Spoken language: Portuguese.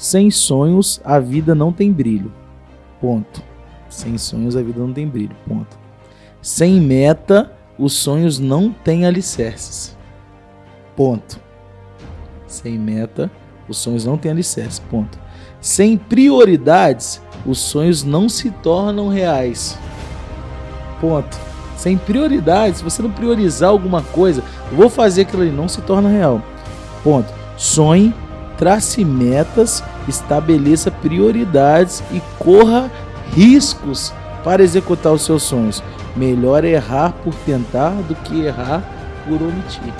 Sem sonhos, a vida não tem brilho. Ponto. Sem sonhos, a vida não tem brilho. Ponto. Sem meta, os sonhos não têm alicerces. Ponto. Sem meta, os sonhos não têm alicerces. Ponto. Sem prioridades, os sonhos não se tornam reais. Ponto. Sem prioridades, se você não priorizar alguma coisa, vou fazer aquilo ali, não se torna real. Ponto. Sonhe, trace metas, estabeleça prioridades e corra riscos para executar os seus sonhos. Melhor errar por tentar do que errar por omitir.